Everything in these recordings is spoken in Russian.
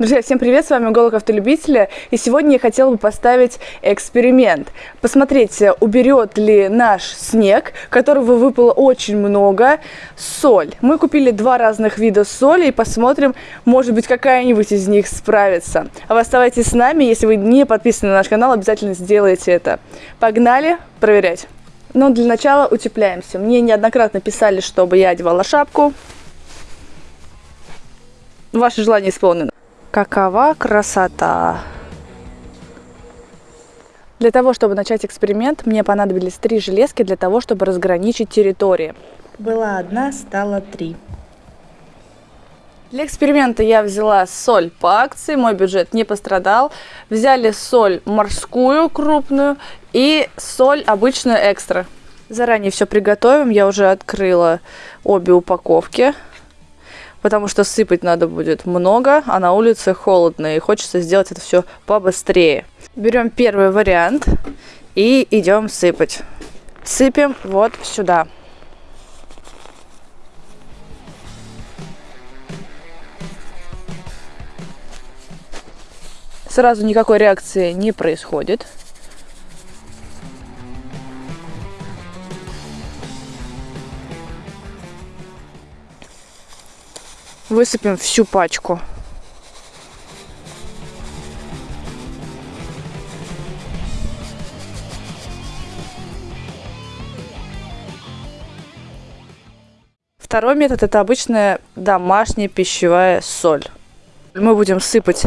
Друзья, всем привет, с вами Голок Автолюбителя, и сегодня я хотела бы поставить эксперимент. Посмотреть, уберет ли наш снег, которого выпало очень много, соль. Мы купили два разных вида соли и посмотрим, может быть, какая-нибудь из них справится. А вы оставайтесь с нами, если вы не подписаны на наш канал, обязательно сделайте это. Погнали проверять. Но для начала утепляемся. Мне неоднократно писали, чтобы я одевала шапку. Ваше желание исполнено. Какова красота! Для того, чтобы начать эксперимент, мне понадобились три железки для того, чтобы разграничить территории. Была одна, стало три. Для эксперимента я взяла соль по акции, мой бюджет не пострадал. Взяли соль морскую крупную и соль обычную экстра. Заранее все приготовим, я уже открыла обе упаковки потому что сыпать надо будет много, а на улице холодно, и хочется сделать это все побыстрее. Берем первый вариант и идем сыпать. Сыпем вот сюда. Сразу никакой реакции не происходит. Высыпем всю пачку. Второй метод это обычная домашняя пищевая соль. Мы будем сыпать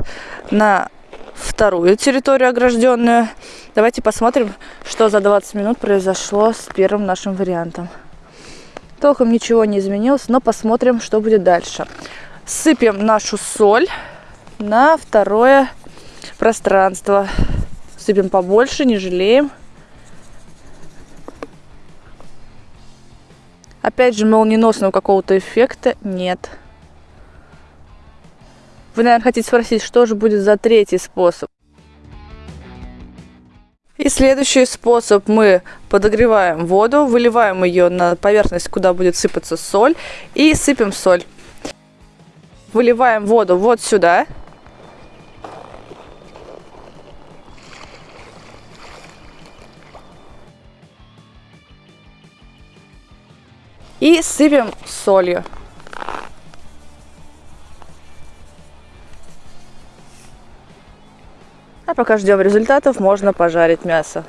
на вторую территорию огражденную. Давайте посмотрим, что за 20 минут произошло с первым нашим вариантом. Толком ничего не изменилось, но посмотрим, что будет дальше. Сыпем нашу соль на второе пространство. Сыпем побольше, не жалеем. Опять же, молниеносного какого-то эффекта нет. Вы, наверное, хотите спросить, что же будет за третий способ. И следующий способ мы подогреваем воду, выливаем ее на поверхность, куда будет сыпаться соль, и сыпем соль. Выливаем воду вот сюда. И сыпем солью. А пока ждем результатов, можно пожарить мясо.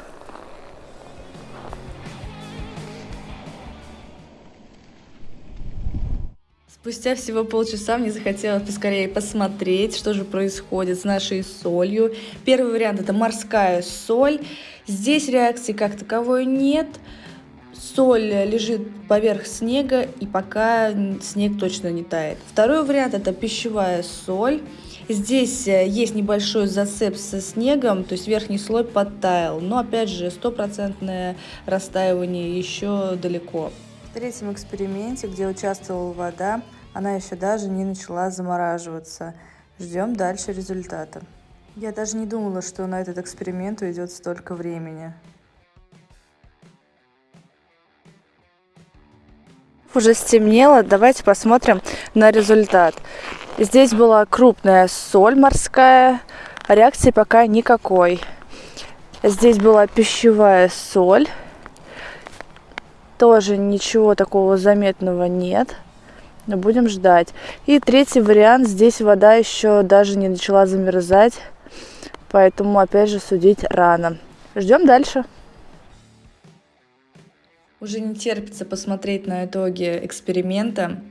Спустя всего полчаса мне захотелось поскорее посмотреть, что же происходит с нашей солью. Первый вариант это морская соль. Здесь реакции как таковой нет. Соль лежит поверх снега и пока снег точно не тает. Второй вариант это пищевая соль. Здесь э, есть небольшой зацеп со снегом, то есть верхний слой подтаял, но опять же стопроцентное растаивание еще далеко. В третьем эксперименте, где участвовала вода, она еще даже не начала замораживаться. Ждем дальше результата. Я даже не думала, что на этот эксперимент уйдет столько времени. Уже стемнело, давайте посмотрим на результат. Здесь была крупная соль морская, реакции пока никакой. Здесь была пищевая соль, тоже ничего такого заметного нет. Но будем ждать. И третий вариант, здесь вода еще даже не начала замерзать, поэтому опять же судить рано. Ждем дальше. Уже не терпится посмотреть на итоги эксперимента.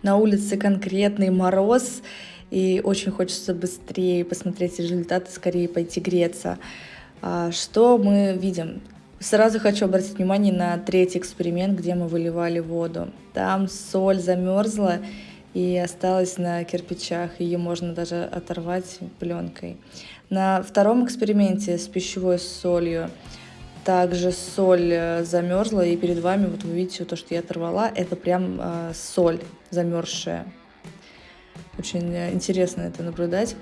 На улице конкретный мороз, и очень хочется быстрее посмотреть результаты, скорее пойти греться. А, что мы видим? Сразу хочу обратить внимание на третий эксперимент, где мы выливали воду. Там соль замерзла и осталась на кирпичах, ее можно даже оторвать пленкой. На втором эксперименте с пищевой солью также соль э, замерзла, и перед вами, вот вы видите, то, что я оторвала, это прям э, соль замерзшая. Очень э, интересно это наблюдать.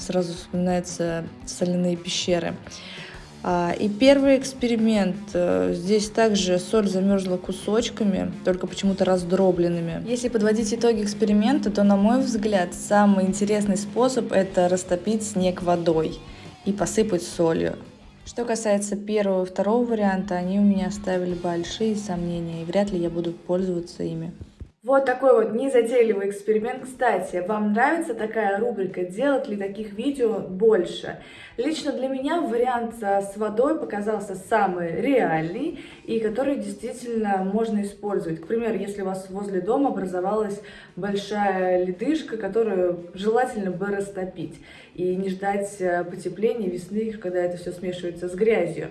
Сразу вспоминаются соляные пещеры. А, и первый эксперимент. Э, здесь также соль замерзла кусочками, только почему-то раздробленными. Если подводить итоги эксперимента, то, на мой взгляд, самый интересный способ – это растопить снег водой и посыпать солью. Что касается первого и второго варианта, они у меня оставили большие сомнения, и вряд ли я буду пользоваться ими. Вот такой вот незатейливый эксперимент. Кстати, вам нравится такая рубрика? Делать ли таких видео больше? Лично для меня вариант с водой показался самый реальный и который действительно можно использовать. К примеру, если у вас возле дома образовалась большая ледышка, которую желательно бы растопить и не ждать э, потепления весны, когда это все смешивается с грязью.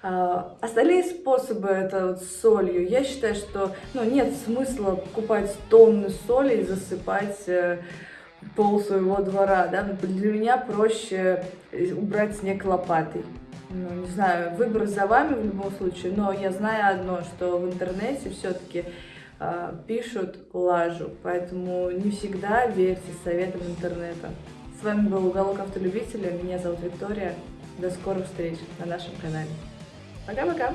А, остальные способы, это вот с солью, я считаю, что ну, нет смысла покупать тонны соли и засыпать э, пол своего двора. Да? Для меня проще э, убрать снег лопатой. Ну, не знаю, выбор за вами в любом случае, но я знаю одно, что в интернете все-таки э, пишут лажу, поэтому не всегда верьте советам интернета. С вами был Уголок Автолюбителя, меня зовут Виктория. До скорых встреч на нашем канале. Пока-пока!